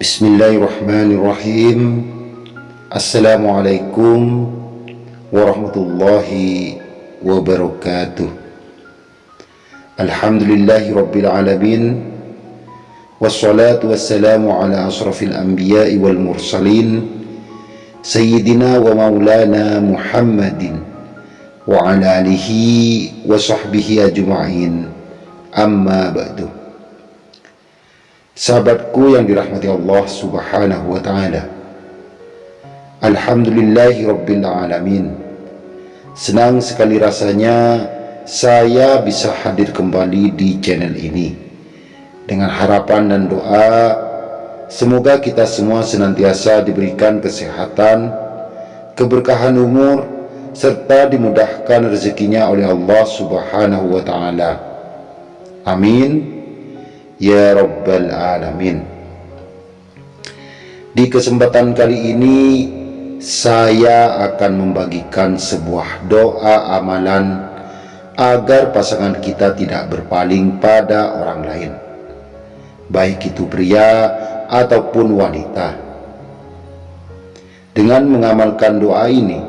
بسم الله الرحمن الرحيم السلام عليكم ورحمة الله وبركاته الحمد لله رب العالمين والصلاة والسلام على أشرف الأنبياء والمرسلين سيدنا ومولانا محمد وعلى آله وصحبه أجمعين أما بعد Sahabatku yang dirahmati Allah subhanahu wa ta'ala. Alhamdulillahi Rabbil Alamin. Senang sekali rasanya saya bisa hadir kembali di channel ini. Dengan harapan dan doa Semoga kita semua senantiasa diberikan kesehatan Keberkahan umur Serta dimudahkan rezekinya oleh Allah subhanahu wa ta'ala. Amin Ya Rabbal Alamin. Di kesempatan kali ini Saya akan membagikan sebuah doa amalan Agar pasangan kita tidak berpaling pada orang lain. Baik itu pria ataupun wanita. Dengan mengamalkan doa ini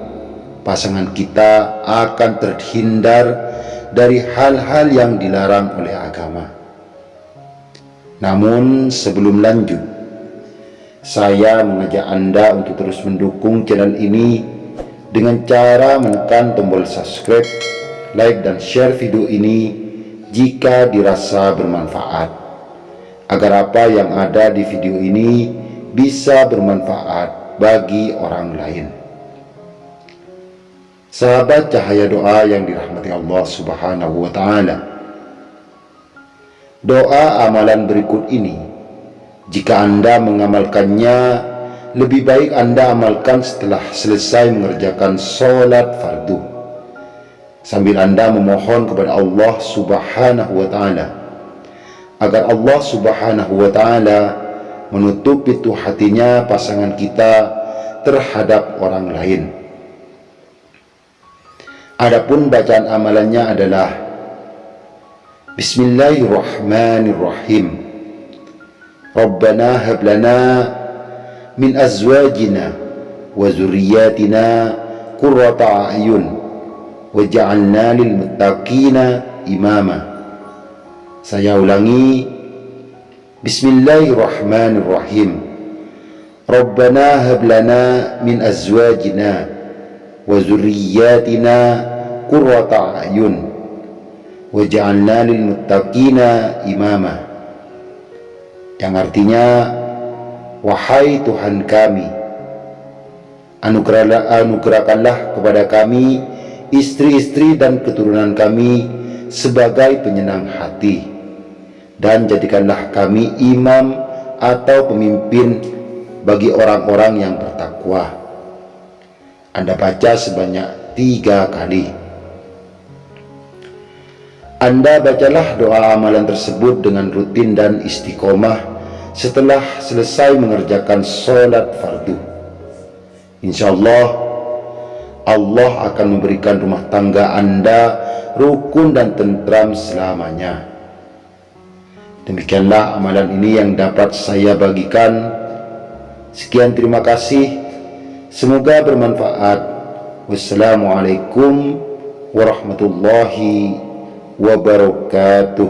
Pasangan kita akan terhindar dari hal-hal yang dilarang oleh agama namun sebelum lanjut, saya mengajak Anda untuk terus mendukung channel ini dengan cara menekan tombol subscribe, like dan share video ini jika dirasa bermanfaat. Agar apa yang ada di video ini bisa bermanfaat bagi orang lain. Sahabat cahaya doa yang dirahmati Allah Subhanahu wa taala. Doa amalan berikut ini, jika Anda mengamalkannya, lebih baik Anda amalkan setelah selesai mengerjakan sholat fardu. Sambil Anda memohon kepada Allah subhanahu wa ta'ala, agar Allah subhanahu wa ta'ala menutup itu hatinya pasangan kita terhadap orang lain. Adapun bacaan amalannya adalah بسم الله الرحمن الرحيم ربنا هب لنا من أزواجنا وذرياتنا قرة أعين وجعلنا للمتقين إماما سيولاني بسم الله الرحمن الرحيم ربنا هب لنا من أزواجنا وذرياتنا قرة أعين waj'alna lil muttaqina imama. Yang artinya wahai Tuhan kami anugerahlah anugerahkanlah kepada kami istri-istri dan keturunan kami sebagai penyenang hati. Dan jadikanlah kami imam atau pemimpin bagi orang-orang yang bertakwa. Anda baca sebanyak tiga kali anda bacalah doa amalan tersebut dengan rutin dan istiqomah setelah selesai mengerjakan sholat fardu. Insya Allah, Allah akan memberikan rumah tangga Anda rukun dan tentram selamanya. Demikianlah amalan ini yang dapat saya bagikan. Sekian terima kasih. Semoga bermanfaat. Wassalamualaikum warahmatullahi wabarakatuh wabarakatuh